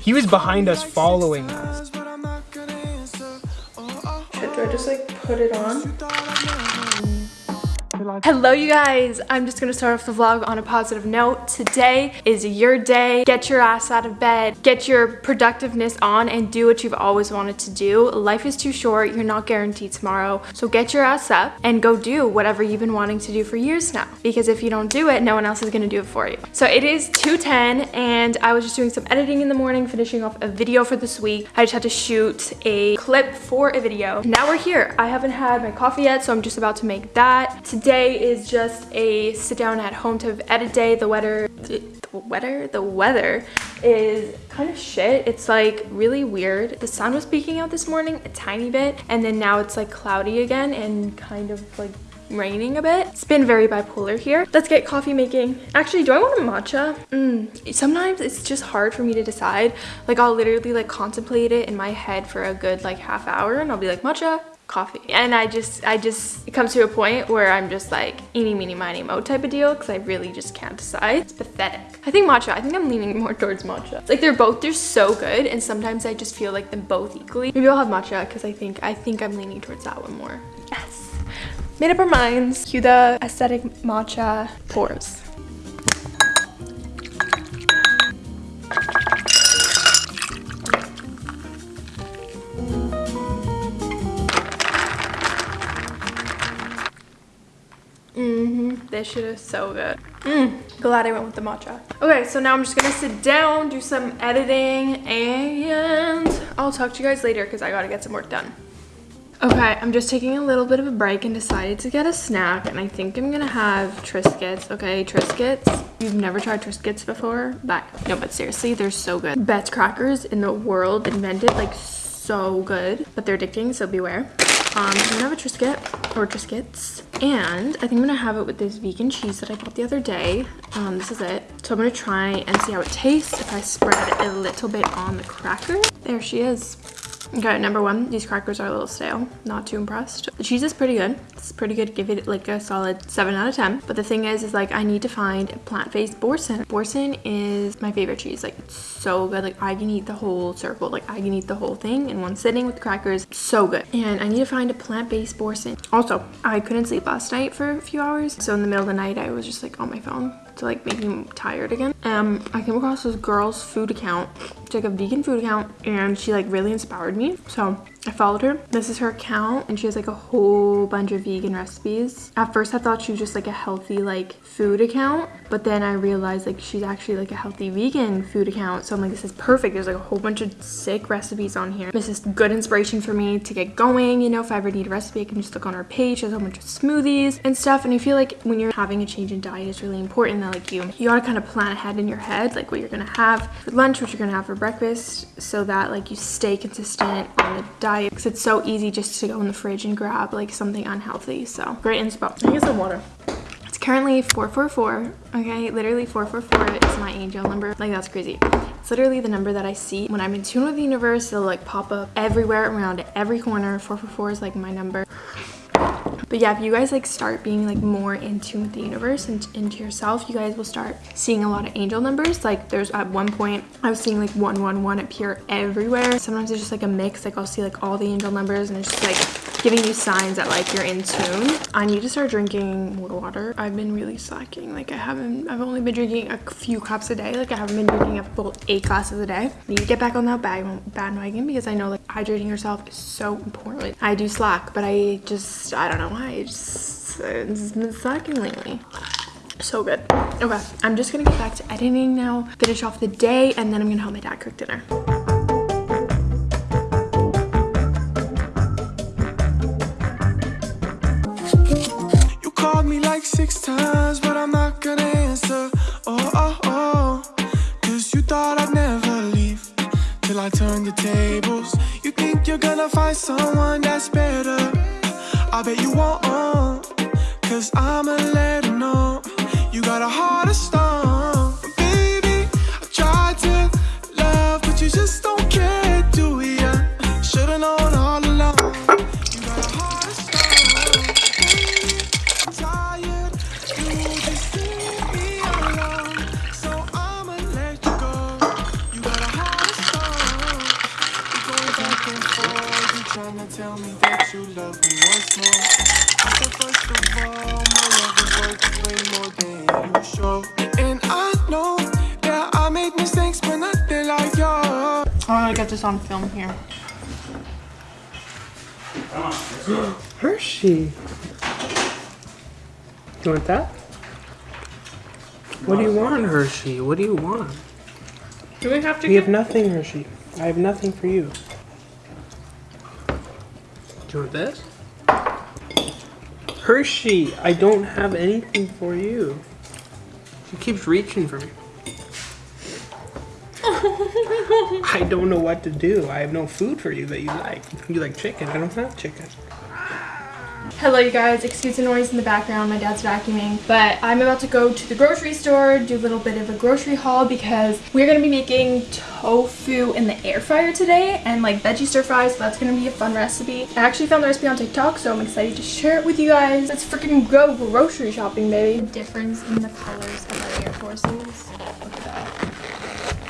He was behind us following us. Do I just like put it on? Hello you guys, I'm just gonna start off the vlog on a positive note. Today is your day. Get your ass out of bed, get your productiveness on and do what you've always wanted to do. Life is too short, you're not guaranteed tomorrow. So get your ass up and go do whatever you've been wanting to do for years now. Because if you don't do it, no one else is gonna do it for you. So it is 2.10 and I was just doing some editing in the morning, finishing off a video for this week. I just had to shoot a clip for a video. Now we're here. I haven't had my coffee yet, so I'm just about to make that. Today Today is just a sit down at home to edit day. The weather, the weather, the weather is kind of shit. It's like really weird. The sun was peeking out this morning a tiny bit and then now it's like cloudy again and kind of like raining a bit. It's been very bipolar here. Let's get coffee making. Actually, do I want a matcha? Mm, sometimes it's just hard for me to decide. Like I'll literally like contemplate it in my head for a good like half hour and I'll be like matcha, coffee. And i just i just it comes to a point where i'm just like eeny meeny miny mo type of deal because i really just can't decide. It's pathetic. I think matcha i think i'm leaning more towards matcha. It's like they're both they're so good and sometimes i just feel like them both equally. Maybe i'll have matcha because i think i think i'm leaning towards that one more. Yes. Made up our minds. Cue the aesthetic matcha. Pours This shit is so good. Mm, glad I went with the matcha. Okay, so now I'm just gonna sit down, do some editing, and I'll talk to you guys later because I gotta get some work done. Okay, I'm just taking a little bit of a break and decided to get a snack, and I think I'm gonna have Triscuits, okay? Triscuits. You've never tried Triscuits before? But, no, but seriously, they're so good. Best crackers in the world invented, like, so good. But they're addicting, so beware. Um, I'm gonna have a Triscuit or Triscuits and I think I'm gonna have it with this vegan cheese that I bought the other day. Um, this is it. So I'm gonna try and see how it tastes if I spread a little bit on the cracker. There she is. Okay, number one, these crackers are a little stale. Not too impressed. The cheese is pretty good. It's pretty good. Give it like a solid 7 out of 10. But the thing is, is like I need to find a plant-based Boursin. Boursin is my favorite cheese. Like it's so good. Like I can eat the whole circle. Like I can eat the whole thing in one sitting with crackers. So good. And I need to find a plant-based Boursin. Also, I couldn't sleep last night for a few hours. So in the middle of the night, I was just like on my phone to like make me tired again. Um, I came across this girl's food account. It's like a vegan food account and she like really inspired me. So I followed her. This is her account and she has like a whole bunch of vegan recipes. At first I thought she was just like a healthy like food account, but then I realized like she's actually like a healthy vegan food account. So I'm like, this is perfect. There's like a whole bunch of sick recipes on here. This is good inspiration for me to get going. You know, if I ever need a recipe, I can just look on her page. She has a whole bunch of smoothies and stuff. And I feel like when you're having a change in diet, it's really important that like you, you gotta kind of plan ahead in your head, like what you're gonna have for lunch, what you're gonna have for breakfast, so that like you stay consistent on the diet diet because it's so easy just to go in the fridge and grab like something unhealthy. So great inspo. I get some water. It's currently 444. Okay, literally 444 is my angel number. Like that's crazy. It's literally the number that I see when I'm in tune with the universe. It'll like pop up everywhere around every corner. 444 is like my number but yeah if you guys like start being like more in tune with the universe and into yourself you guys will start seeing a lot of angel numbers. Like there's at one point i was seeing like 111 appear everywhere. Sometimes it's just like a mix. Like i'll see like all the angel numbers and it's just like giving you signs that like you're in tune. I need to start drinking more water. I've been really slacking. Like i haven't i've only been drinking a few cups a day. Like i haven't been drinking a full eight glasses a day. I need to get back on that bag bandwagon because i know like hydrating yourself is so important. I do slack but i just i don't know I just, it's been slacking lately. So good. Okay, I'm just gonna get back to editing now, finish off the day, and then I'm gonna help my dad cook dinner. Six times, but I'm not gonna answer. Oh, oh, oh. Cause you thought I'd never leave till I turn the tables. You think you're gonna find someone that's better. I bet you won't, cause I'ma let want to get this on film here. Hershey. You want that? What do you want, Hershey? What do you want? Do we have to We have nothing, Hershey. I have nothing for you. Do you want this? Hershey, I don't have anything for you. She keeps reaching for me. I don't know what to do. I have no food for you that you like. You like chicken. I don't have chicken. Hello you guys, excuse the noise in the background, my dad's vacuuming, but I'm about to go to the grocery store, do a little bit of a grocery haul because we're going to be making tofu in the air fryer today and like veggie stir fries, so that's going to be a fun recipe. I actually found the recipe on TikTok, so I'm excited to share it with you guys. Let's freaking go grocery shopping, baby. The difference in the colors of our Air Forces. Look at that.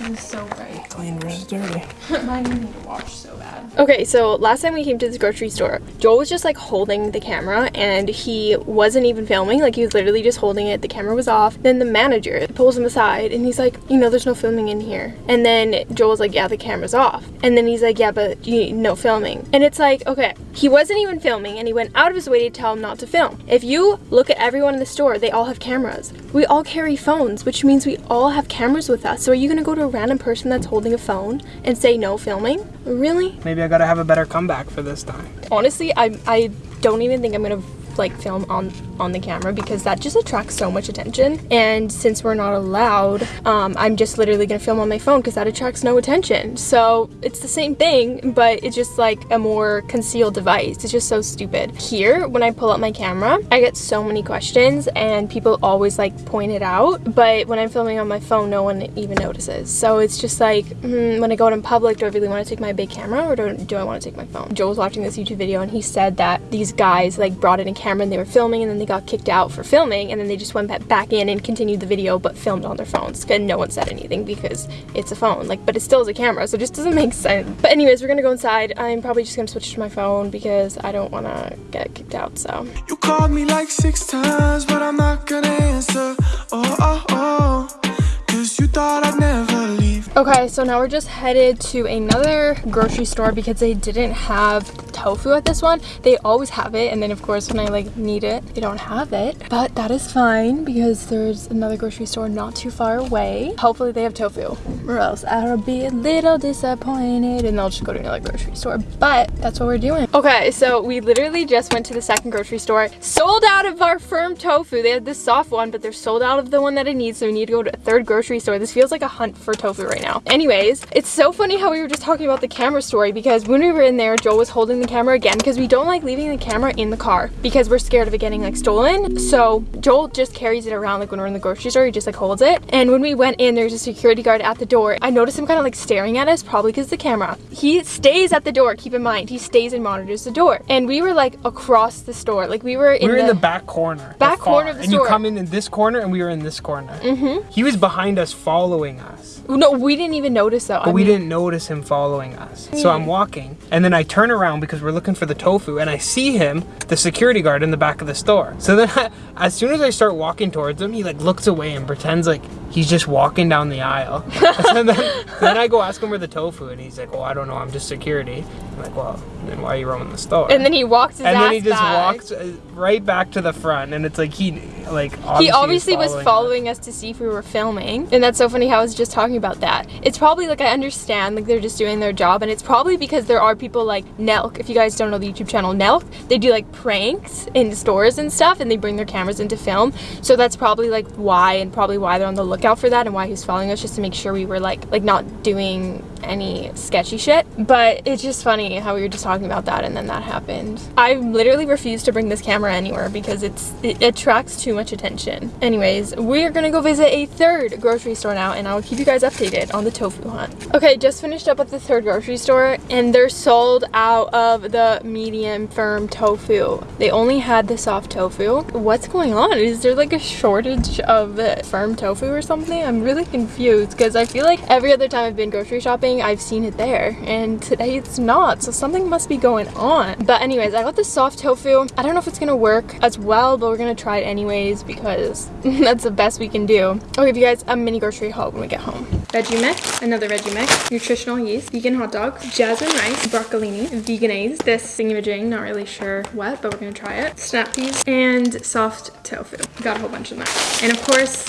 This is so bright. Clean versus dirty. Mine need to wash so bad. Okay, so last time we came to this grocery store, Joel was just like holding the camera and he wasn't even filming. Like he was literally just holding it. The camera was off. Then the manager pulls him aside and he's like, you know, there's no filming in here. And then Joel's like, yeah, the camera's off. And then he's like, yeah, but you no filming. And it's like, okay, he wasn't even filming and he went out of his way to tell him not to film. If you look at everyone in the store, they all have cameras. We all carry phones, which means we all have cameras with us. So are you gonna go to a random person that's holding a phone and say no filming? Really? Maybe I gotta have a better comeback for this time. Honestly, I I don't even think I'm gonna like film on on the camera because that just attracts so much attention. And since we're not allowed um, I'm just literally gonna film on my phone because that attracts no attention. So it's the same thing but it's just like a more concealed device. It's just so stupid. Here when I pull out my camera I get so many questions and people always like point it out but when I'm filming on my phone no one even notices. So it's just like hmm, when I go out in public do I really want to take my big camera or do, do I want to take my phone? Joel was watching this YouTube video and he said that these guys like brought in a camera and they were filming and then they got kicked out for filming and then they just went back in and continued the video but filmed on their phones and no one said anything because it's a phone like but it still is a camera so it just doesn't make sense but anyways we're gonna go inside I'm probably just gonna switch to my phone because I don't want to get kicked out so You called me like six times, but I'm not gonna answer. Oh, oh, oh. Cause you thought I'd never leave. Okay, so now we're just headed to another grocery store because they didn't have tofu at this one. They always have it, and then of course when I like need it, they don't have it. But that is fine because there's another grocery store not too far away. Hopefully they have tofu, or else I'll be a little disappointed, and I'll just go to another grocery store. But that's what we're doing. Okay, so we literally just went to the second grocery store, sold out of our firm tofu. They had this soft one, but they're sold out of the one that I need, so we need to go to a third grocery store. This feels like a hunt for tofu right now. Anyways, it's so funny how we were just talking about the camera story because when we were in there, Joel was holding the camera again because we don't like leaving the camera in the car because we're scared of it getting like stolen. So Joel just carries it around like when we're in the grocery store, he just like holds it. And when we went in, there's a security guard at the door. I noticed him kind of like staring at us, probably because the camera. He stays at the door, keep in mind, he stays and monitors the door. And we were like across the store, like we were in, we were the, in the back corner. Back corner of the and store. And you come in in this corner, and we were in this corner. Mm-hmm. He was behind us, following us, No, we didn't even notice though. but we didn't notice him following us. So I'm walking, and then I turn around because we're looking for the tofu, and I see him, the security guard, in the back of the store. So then, I, as soon as I start walking towards him, he like looks away and pretends like he's just walking down the aisle. and then, then I go ask him where the tofu, and he's like, "Well, I don't know. I'm just security." I'm like, "Well, then why are you roaming the store?" And then he walks and then he just back. walks uh, right back to the front, and it's like he like he obviously was us. following us to see if we were filming and that's so funny how I was just talking about that. It's probably like I understand like they're just doing their job and it's probably because there are people like Nelk if you guys don't know the YouTube channel Nelk they do like pranks in stores and stuff and they bring their cameras in to film. So that's probably like why and probably why they're on the lookout for that and why he's following us just to make sure we were like like not doing any sketchy shit but it's just funny how we were just talking about that and then that happened. I literally refuse to bring this camera anywhere because it's it attracts too much attention. Anyways we're gonna go visit a third grocery store now and I'll keep you guys updated on the tofu hunt. Okay just finished up at the third grocery store and they're sold out of the medium firm tofu. They only had the soft tofu. What's going on? Is there like a shortage of firm tofu or something? I'm really confused because I feel like every other time I've been grocery shopping think I've seen it there and today it's not. So something must be going on. But anyways, I got the soft tofu. I don't know if it's gonna work as well, but we're gonna try it anyways because that's the best we can do. I'll give you guys a mini grocery haul when we get home. Veggie mix, another veggie mix, nutritional yeast, vegan hot dog jasmine rice, broccolini, Vegenaise, this thingamajig, not really sure what, but we're gonna try it. Snap peas and soft tofu. Got a whole bunch of that. And of course,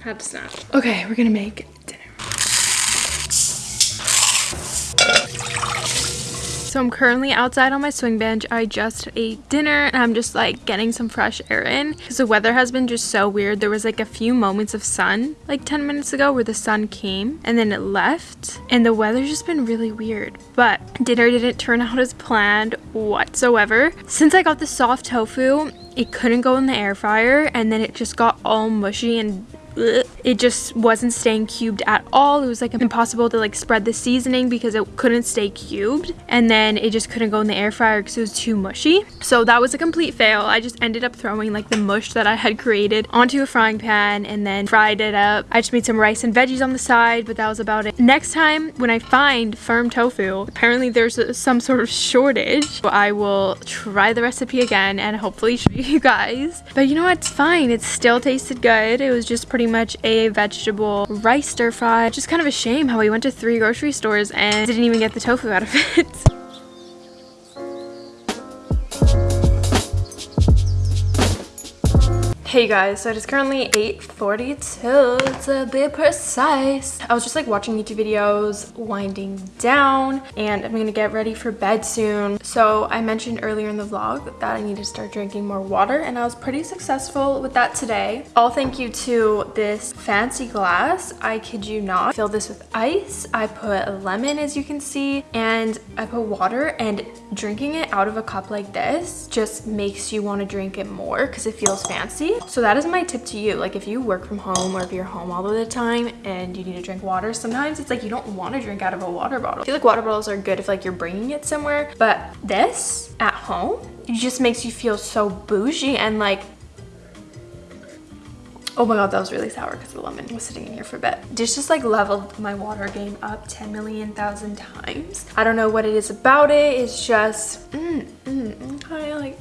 had to snap. Okay, we're gonna make So I'm currently outside on my swing bench. I just ate dinner and I'm just like getting some fresh air in because the weather has been just so weird. There was like a few moments of sun like 10 minutes ago where the sun came and then it left and the weather's just been really weird. But dinner didn't turn out as planned whatsoever. Since I got the soft tofu, it couldn't go in the air fryer and then it just got all mushy and it just wasn't staying cubed at all. It was like impossible to like spread the seasoning because it couldn't stay cubed. And then it just couldn't go in the air fryer because it was too mushy. So that was a complete fail. I just ended up throwing like the mush that i had created onto a frying pan and then fried it up. I just made some rice and veggies on the side but that was about it. Next time when i find firm tofu apparently there's a, some sort of shortage. I will try the recipe again and hopefully show you guys. But you know what? It's fine. It still tasted good. It was just pretty much a vegetable rice stir fry. Just kind of a shame how we went to three grocery stores and didn't even get the tofu out of it. Hey guys, so it is currently 8.42 to be precise. I was just like watching YouTube videos, winding down, and I'm gonna get ready for bed soon. So I mentioned earlier in the vlog that I need to start drinking more water and I was pretty successful with that today. All thank you to this fancy glass. I kid you not. Fill this with ice. I put lemon as you can see and I put water and drinking it out of a cup like this just makes you want to drink it more because it feels fancy. So that is my tip to you. Like if you work from home or if you're home all of the time and you need to drink water, sometimes it's like you don't want to drink out of a water bottle. I feel like water bottles are good if like you're bringing it somewhere, but this at home, it just makes you feel so bougie and like Oh my god, that was really sour because the lemon was sitting in here for a bit. This just like leveled my water game up 10 million thousand times. I don't know what it is about it. It's just, mm, mm, I like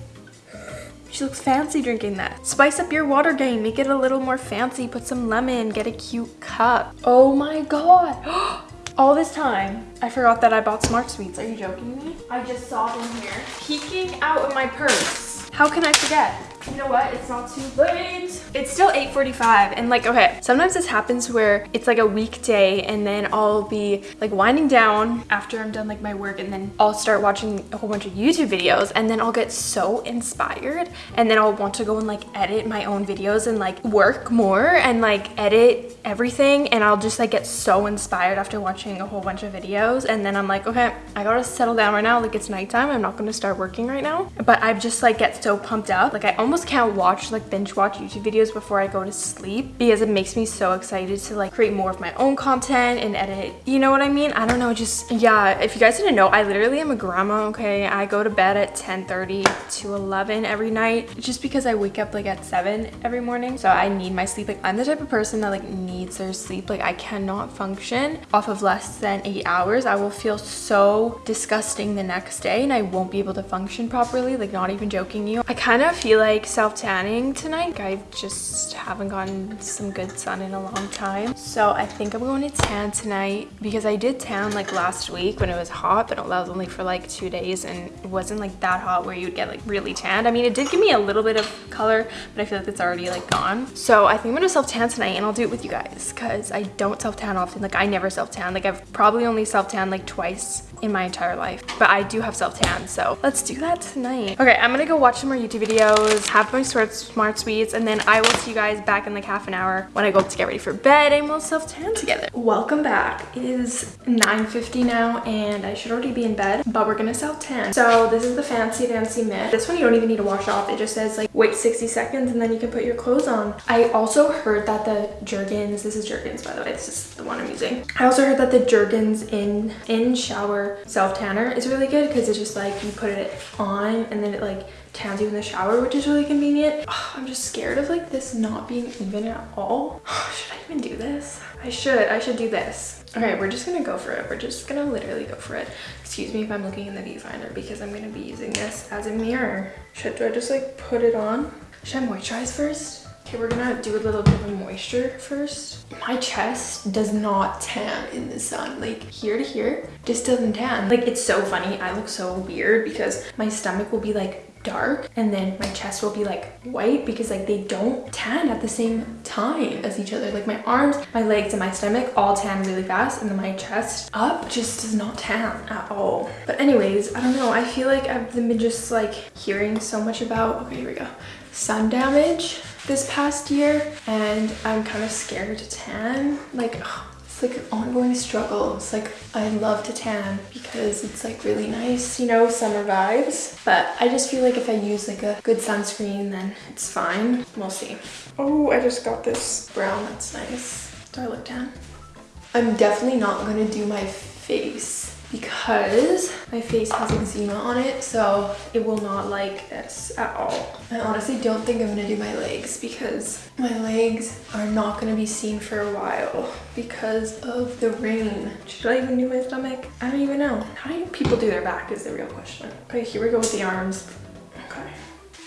she looks fancy drinking that. Spice up your water game. Make it a little more fancy. Put some lemon. Get a cute cup. Oh my god. All this time, I forgot that I bought Smart Sweets. Are you joking me? I just saw them here peeking out of my purse. How can I forget? You know what? It's not too late. It's still 8:45, and like okay. Sometimes this happens where it's like a weekday and then i'll be like winding down after i'm done like my work and then i'll start watching a whole bunch of youtube videos and then i'll get so inspired and then i'll want to go and like edit my own videos and like work more and like edit everything and i'll just like get so inspired after watching a whole bunch of videos and then i'm like okay i gotta settle down right now. Like it's nighttime. I'm not gonna start working right now. But i just like get so pumped up. Like i almost almost can't watch like binge watch YouTube videos before I go to sleep because it makes me so excited to like create more of my own content and edit. You know what I mean? I don't know, just yeah, if you guys didn't know, I literally am a grandma, okay? I go to bed at 10:30 to 11 every night just because I wake up like at 7 every morning. So I need my sleep. Like I'm the type of person that like needs their sleep. Like I cannot function off of less than 8 hours. I will feel so disgusting the next day and I won't be able to function properly. Like not even joking you. I kind of feel like like self tanning tonight. I just haven't gotten some good sun in a long time. So I think I'm going to tan tonight because I did tan like last week when it was hot, but that was only for like two days and it wasn't like that hot where you'd get like really tanned. I mean, it did give me a little bit of color, but I feel like it's already like gone. So I think I'm gonna self tan tonight and I'll do it with you guys because I don't self tan often. Like I never self tan. Like I've probably only self tan like twice in my entire life, but I do have self tan. So let's do that tonight. Okay, I'm gonna go watch some more YouTube videos have my smart sweets and then I will see you guys back in like half an hour when I go to get ready for bed and we'll self tan together. Welcome back. It is 9.50 now and I should already be in bed, but we're gonna self tan. So this is the Fancy Dancy mitt. This one you don't even need to wash off. It just says like wait 60 seconds and then you can put your clothes on. I also heard that the Jergens, this is Jergens by the way, this is the one I'm using. I also heard that the Jergens in in shower self tanner is really good because it's just like you put it on and then it like tans you in the shower, which is really convenient. I'm just scared of like this not being even at all. Should I even do this? I should, I should do this. Okay, we're just gonna go for it. We're just gonna literally go for it. Excuse me if I'm looking in the viewfinder because I'm gonna be using this as a mirror. Should do I just like put it on? Should I moisturize first? Okay, we're gonna do a little bit of moisture first. My chest does not tan in the sun. Like here to here, just doesn't tan. Like it's so funny. I look so weird because my stomach will be like dark and then my chest will be like white because like they don't tan at the same time as each other. Like my arms my legs and my stomach all tan really fast and then my chest up just does not tan at all. But anyways i don't know. I feel like i've been just like hearing so much about okay here we go sun damage this past year and i'm kind of scared to tan. Like ugh, like an ongoing struggle. It's like I love to tan because it's like really nice, you know, summer vibes. But I just feel like if I use like a good sunscreen, then it's fine. We'll see. Oh, I just got this brown. That's nice. Do I look tan? I'm definitely not gonna do my face because my face has eczema on it so it will not like this at all. I honestly don't think I'm gonna do my legs because my legs are not gonna be seen for a while because of the rain. Should I even do my stomach? I don't even know. How do people do their back is the real question. Okay, here we go with the arms.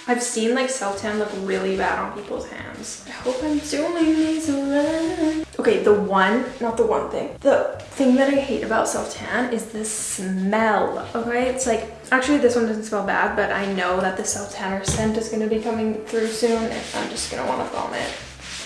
I've seen like self-tan look really bad on people's hands. I hope I'm doing these right. Okay, the one, not the one thing. The thing that I hate about self-tan is the smell, okay? It's like, actually this one doesn't smell bad, but I know that the self-tanner scent is gonna be coming through soon and I'm just gonna wanna vomit.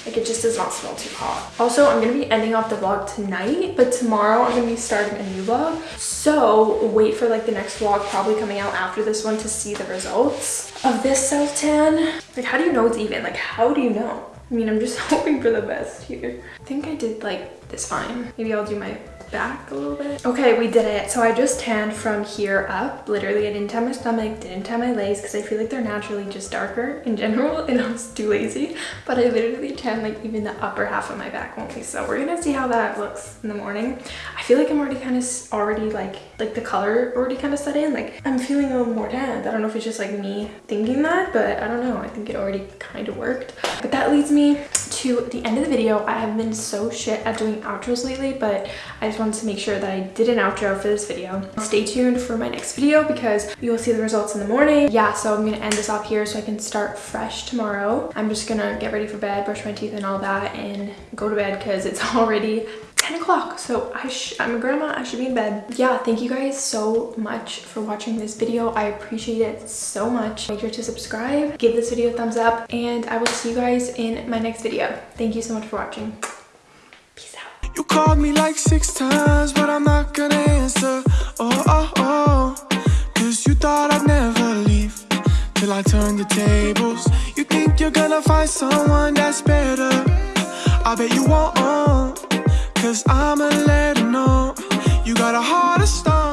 Like it just does not smell too hot. Also, I'm gonna be ending off the vlog tonight, but tomorrow I'm gonna be starting a new vlog. So wait for like the next vlog probably coming out after this one to see the results of this self-tan. Like how do you know it's even? Like how do you know? I mean, I'm just hoping for the best here. I think I did like this fine. Maybe I'll do my back a little bit. Okay, we did it. So I just tanned from here up. Literally, I didn't tan my stomach, didn't tan my legs because I feel like they're naturally just darker in general and I was too lazy. But I literally tanned like even the upper half of my back only. So we're gonna see how that looks in the morning. I feel like I'm already kind of already like, like the color already kind of set in. Like I'm feeling a little more tanned. I don't know if it's just like me thinking that, but I don't know. I think it already kind of worked. But that leads me to the end of the video. I have been so shit at doing outros lately, but I just wanted to make sure that I did an outro for this video. Stay tuned for my next video because you will see the results in the morning. Yeah, so I'm gonna end this off here so I can start fresh tomorrow. I'm just gonna get ready for bed, brush my teeth and all that and go to bed because it's already 10 o'clock so I i'm a grandma i should be in bed yeah thank you guys so much for watching this video i appreciate it so much make sure to subscribe give this video a thumbs up and i will see you guys in my next video thank you so much for watching peace out You called me like six times, but I'm not gonna answer. Oh, oh, oh. Cause you thought I'd never leave till I turn the tables. You think you're gonna find someone that's better. I bet you won't. Cause I'ma let her know you got a heart of stone.